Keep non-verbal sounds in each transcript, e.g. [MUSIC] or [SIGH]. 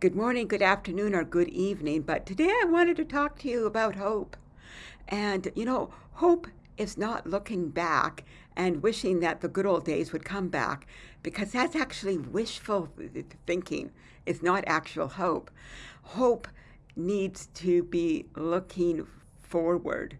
Good morning, good afternoon, or good evening, but today I wanted to talk to you about hope. And, you know, hope is not looking back and wishing that the good old days would come back, because that's actually wishful thinking. It's not actual hope. Hope needs to be looking forward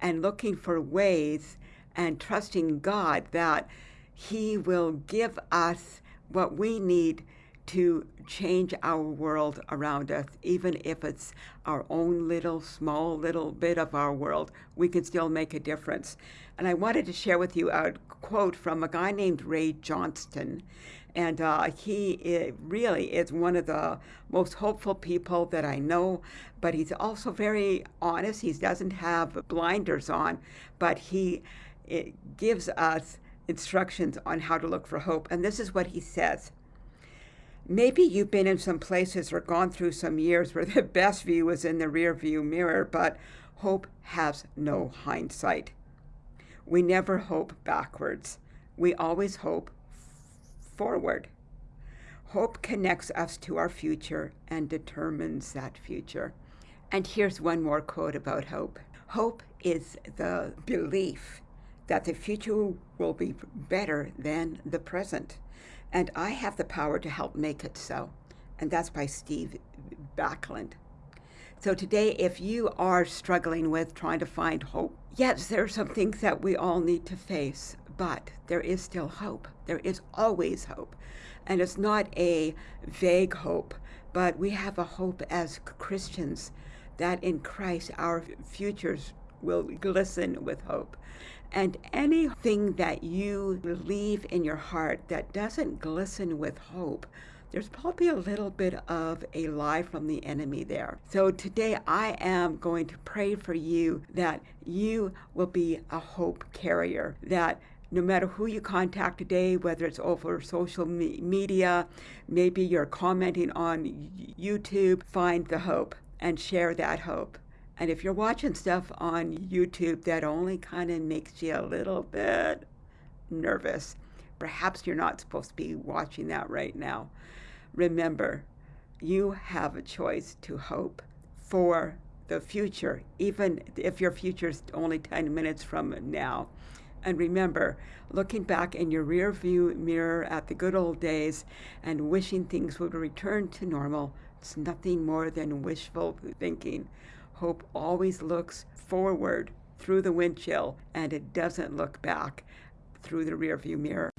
and looking for ways and trusting God that He will give us what we need to change our world around us, even if it's our own little, small little bit of our world, we can still make a difference. And I wanted to share with you a quote from a guy named Ray Johnston. And uh, he is, really is one of the most hopeful people that I know, but he's also very honest. He doesn't have blinders on, but he gives us instructions on how to look for hope. And this is what he says. Maybe you've been in some places or gone through some years where the [LAUGHS] best view is in the rear view mirror, but hope has no hindsight. We never hope backwards. We always hope forward. Hope connects us to our future and determines that future. And here's one more quote about hope. Hope is the belief that the future will be better than the present and I have the power to help make it so. And that's by Steve Backlund. So today, if you are struggling with trying to find hope, yes, there are some things that we all need to face, but there is still hope. There is always hope. And it's not a vague hope, but we have a hope as Christians that in Christ our futures will glisten with hope. And anything that you leave in your heart that doesn't glisten with hope, there's probably a little bit of a lie from the enemy there. So today I am going to pray for you that you will be a hope carrier, that no matter who you contact today, whether it's over social me- media, maybe you're commenting on YouTube, find the hope and share that hope. And if you're watching stuff on YouTube that only kind of makes you a little bit nervous, perhaps you're not supposed to be watching that right now. Remember, you have a choice to hope for the future, even if your future is only 10 minutes from now. And remember, looking back in your rear view mirror at the good old days and wishing things would return to normal, it's nothing more than wishful thinking. Hope always looks forward through the windshield and it doesn't look back through the rearview mirror.